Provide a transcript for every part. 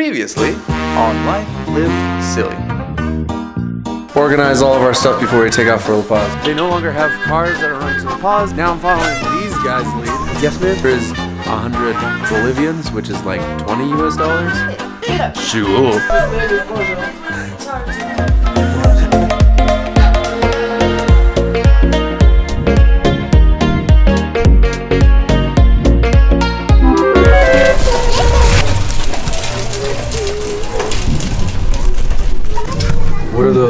Previously on Life Lived Silly. Organize all of our stuff before we take off for La Paz. They no longer have cars that are running to La Paz. Now I'm following these guys' lead. Yes, man. There is 100 Bolivians, which is like 20 US dollars. Sure.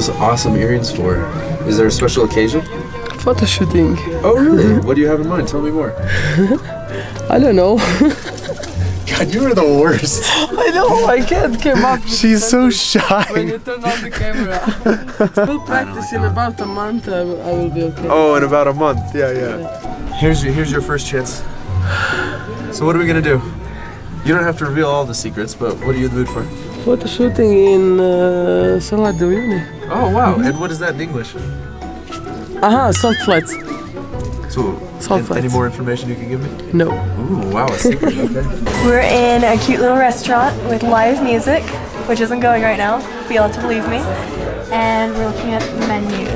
Those awesome earrings for? Is there a special occasion? Photo shooting. Oh, really? what do you have in mind? Tell me more. I don't know. God, you are the worst. I know, I can't come up. She's so shy. When you turn on the camera. We'll practice in about a month, I will, I will be okay. Oh, in about a month. Yeah, yeah. Here's your, here's your first chance. So what are we gonna do? You don't have to reveal all the secrets, but what are you in the mood for? Photo shooting in uh, Salar de Uyuni. Oh wow! And what is that in English? Aha, salt flats. So, Salt flats. any more information you can give me? No. Ooh, wow, a secret. Okay. We're in a cute little restaurant with live music, which isn't going right now, but you'll have to believe me. And we're looking at menus.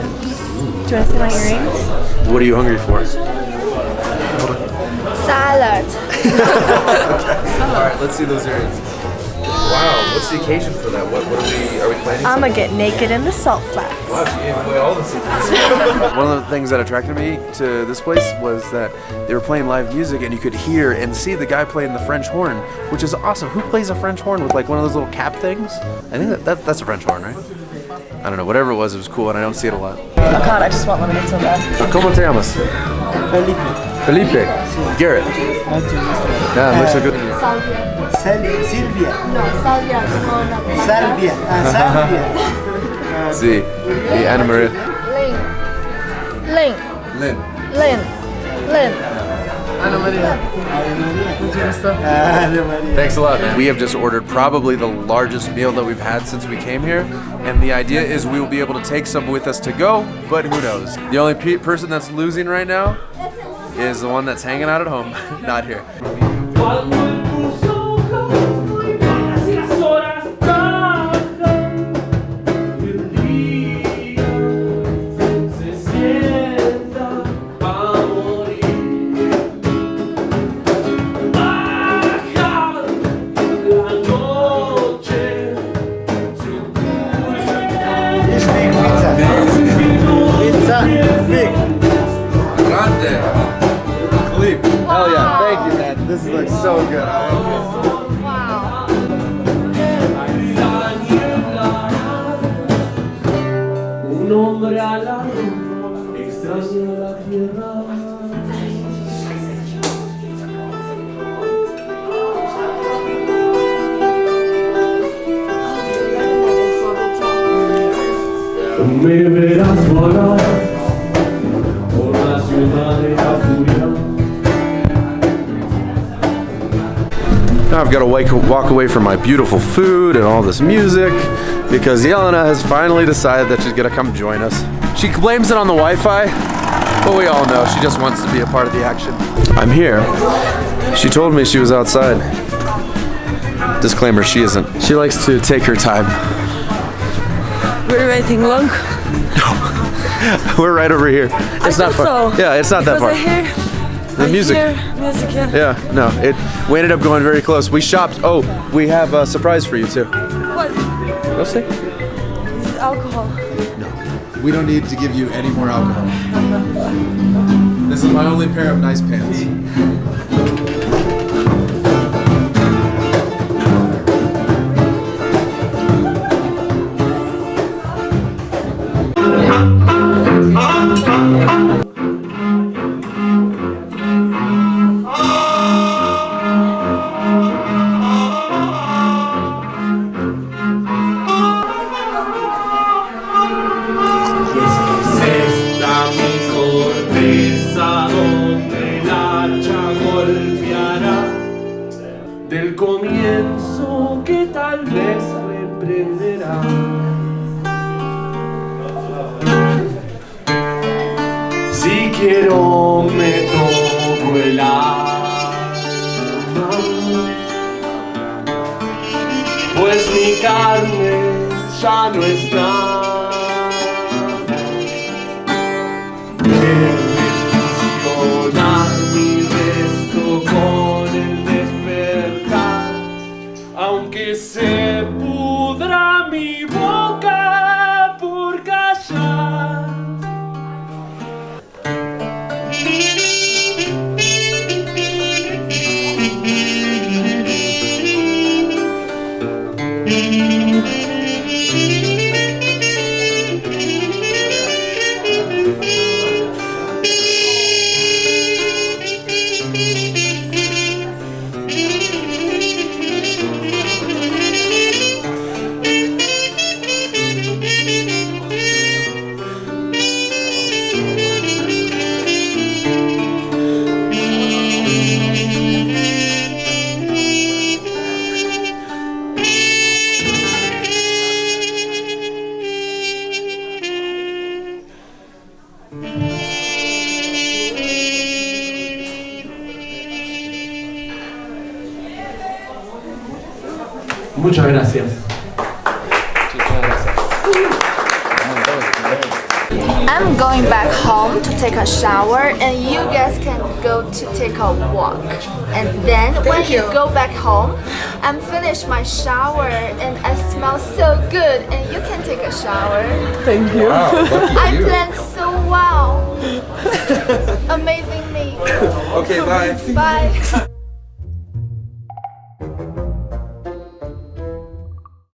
Do you want to see my earrings? what are you hungry for? Salad. All right, let's see those earrings. Wow, what's the occasion for that? What, what are we are we planning? I'm gonna get naked in the salt flats. Wow, you all the secrets. One of the things that attracted me to this place was that they were playing live music and you could hear and see the guy playing the French horn, which is awesome. Who plays a French horn with like one of those little cap things? I think that, that that's a French horn, right? I don't know. Whatever it was, it was cool, and I don't see it a lot. Oh god, I just want lemonade so bad. ¿Cómo te llamas? Felipe. Felipe. Garrett. Yeah, looks so good. Sal- Silvia, No, salvia con Salvia, ah, Salvia. Sí. Y Ana Maria. Link, Lynn. Lin, Lin. Ana Maria. Ave Maria. Thanks a lot, man. We have just ordered probably the largest meal that we've had since we came here, and the idea is we will be able to take some with us to go, but who knows? The only pe- person that's losing right now is the one that's hanging out at home, not here. Un hombre a luna extraña la tierra. Me verás volar por la ciudad de I've got to wake, walk away from my beautiful food and all this music because Yelena has finally decided that she's going to come join us. She blames it on the Wi-Fi, but we all know she just wants to be a part of the action. I'm here. She told me she was outside. Disclaimer, she isn't. She likes to take her time. We're waiting long. No. We're right over here. It's not far. so. Yeah, it's not that Because far. The music. I music, yeah. Yeah, no, it. We ended up going very close. We shopped. Oh, we have a surprise for you too. What? Go see. Alcohol. No, we don't need to give you any more alcohol. This is my only pair of nice pants. Comienzo que tal vez reprenderá. Si quiero me toco el alma, pues es mi carne, ya no está. Muchas gracias. I'm going back home to take a shower and you guys can go to take a walk. And then when you. go back home, I'm finished my shower and I smell so good and you can take a shower. Thank you. I planned so well. Amazing me. Okay, bye. Bye.